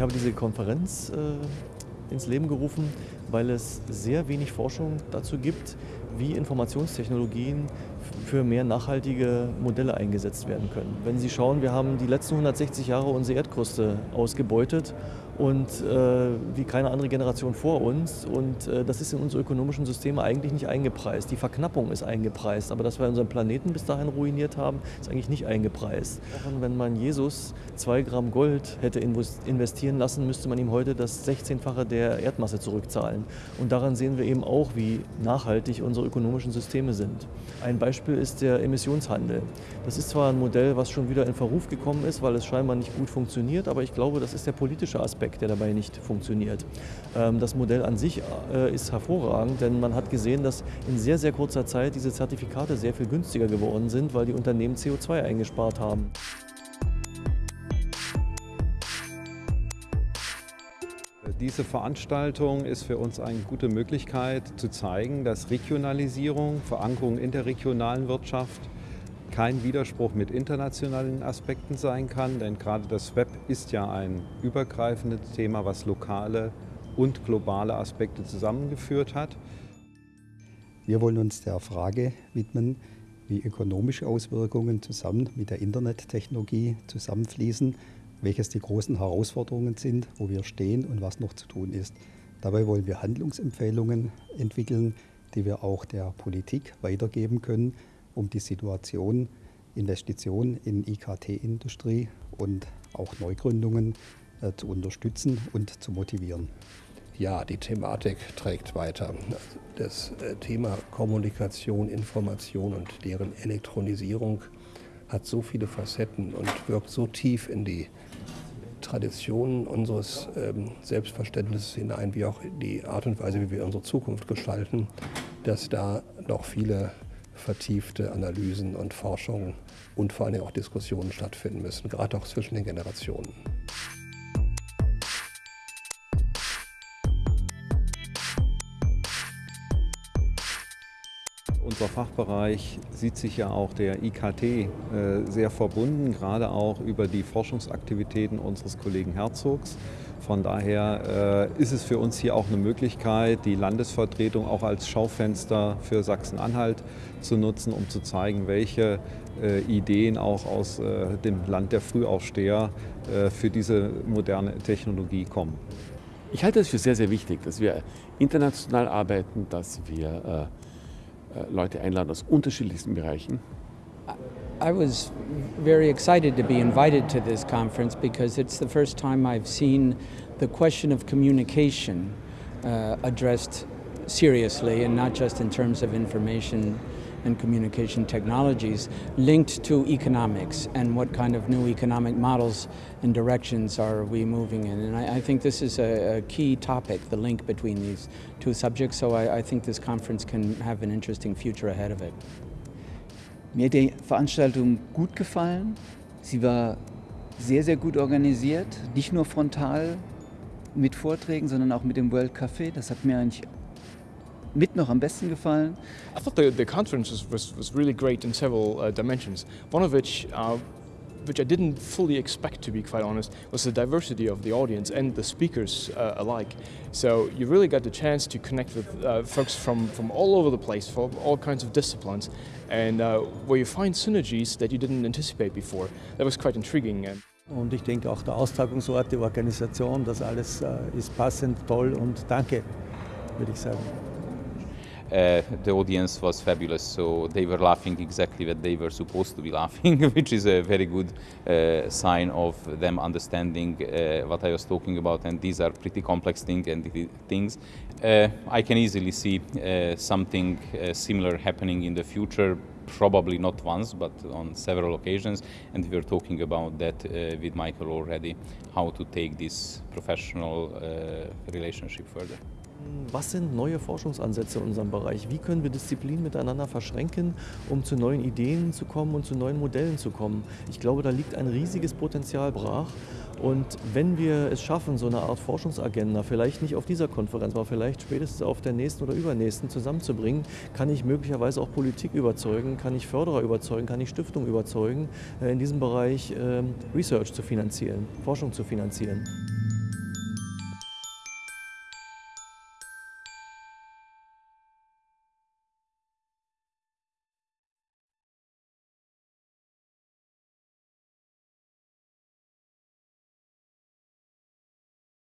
Ich habe diese Konferenz äh, ins Leben gerufen, weil es sehr wenig Forschung dazu gibt, wie Informationstechnologien für mehr nachhaltige Modelle eingesetzt werden können. Wenn Sie schauen, wir haben die letzten 160 Jahre unsere Erdkruste ausgebeutet und äh, wie keine andere Generation vor uns. Und äh, das ist in unsere ökonomischen Systeme eigentlich nicht eingepreist. Die Verknappung ist eingepreist, aber dass wir unseren Planeten bis dahin ruiniert haben, ist eigentlich nicht eingepreist. Auch wenn man Jesus zwei Gramm Gold hätte investieren lassen, müsste man ihm heute das 16-fache der Erdmasse zurückzahlen. Und daran sehen wir eben auch, wie nachhaltig unsere ökonomischen Systeme sind. Ein Beispiel ist der Emissionshandel. Das ist zwar ein Modell, was schon wieder in Verruf gekommen ist, weil es scheinbar nicht gut funktioniert, aber ich glaube, das ist der politische Aspekt Aspekt, der dabei nicht funktioniert. Ähm, das Modell an sich äh, ist hervorragend, denn man hat gesehen, dass in sehr, sehr kurzer Zeit diese Zertifikate sehr viel günstiger geworden sind, weil die Unternehmen CO2 eingespart haben. Diese Veranstaltung ist für uns eine gute Möglichkeit zu zeigen, dass Regionalisierung, Verankerung in der regionalen Wirtschaft kein Widerspruch mit internationalen Aspekten sein kann, denn gerade das Web ist ja ein übergreifendes Thema, was lokale und globale Aspekte zusammengeführt hat. Wir wollen uns der Frage widmen, wie ökonomische Auswirkungen zusammen mit der Internettechnologie zusammenfließen, welches die großen Herausforderungen sind, wo wir stehen und was noch zu tun ist. Dabei wollen wir Handlungsempfehlungen entwickeln, die wir auch der Politik weitergeben können, um die Situation, Investitionen in IKT-Industrie und auch Neugründungen äh, zu unterstützen und zu motivieren. Ja, die Thematik trägt weiter. Das äh, Thema Kommunikation, Information und deren Elektronisierung hat so viele Facetten und wirkt so tief in die Traditionen unseres ähm, Selbstverständnisses hinein, wie auch die Art und Weise, wie wir unsere Zukunft gestalten, dass da noch viele vertiefte Analysen und Forschungen und vor allem auch Diskussionen stattfinden müssen, gerade auch zwischen den Generationen. Unser Fachbereich sieht sich ja auch der IKT äh, sehr verbunden, gerade auch über die Forschungsaktivitäten unseres Kollegen Herzogs. Von daher äh, ist es für uns hier auch eine Möglichkeit, die Landesvertretung auch als Schaufenster für Sachsen-Anhalt zu nutzen, um zu zeigen, welche äh, Ideen auch aus dem Land der Frühaufsteher für diese moderne Technologie kommen. Ich halte es für sehr, sehr wichtig, dass wir international arbeiten, dass wir Leute einladen aus unterschiedlichsten Bereichen. I was very excited to be invited to this conference because it's the first time I've seen the question of communication uh, addressed seriously and not just in terms of information and communication technologies linked to economics and what kind of new economic models and directions are we moving in. And I, I think this is a, a, key topic, the link between these two subjects, so I, I think this conference can have an interesting future ahead of it. Mir hat die Veranstaltung gut gefallen. Sie war sehr, sehr gut organisiert. Nicht nur frontal mit Vorträgen, sondern auch mit dem World Café. Das hat mir eigentlich mit noch am besten gefallen. I thought the, the conference was, was, was really great in several uh, dimensions. One of which uh, which I didn't fully expect, to be quite honest, was the diversity of the audience and the speakers uh, alike. So you really got the chance to connect with uh, folks from, from all over the place, from all kinds of disciplines, and uh, where you find synergies that you didn't anticipate before. That was quite intriguing. Und ich denke auch der Austragungsort, die Organisation, das alles äh, ist passend, toll und danke, würde ich sagen. Uh, the audience was fabulous, so they were laughing exactly what they were supposed to be laughing, which is a very good uh, sign of them understanding uh, what I was talking about. And these are pretty complex thing and things. Uh, I can easily see uh, something uh, similar happening in the future. Probably not once, but on several occasions, and we were talking about that with Michael already, how to take this professional relationship further. Was sind neue Forschungsansätze in unserem Bereich? Wie können wir Disziplinen miteinander verschränken, um zu neuen Ideen zu kommen und zu neuen Modellen zu kommen? Ich glaube, da liegt ein riesiges Potenzial brach. Und wenn wir es schaffen, so eine Art Forschungsagenda, vielleicht nicht auf dieser Konferenz, aber vielleicht spätestens auf der nächsten oder übernächsten zusammenzubringen, kann ich möglicherweise auch Politik überzeugen, kann ich Förderer überzeugen, kann ich Stiftungen überzeugen, äh, in diesem Bereich ähm, Research zu finanzieren, Forschung zu finanzieren.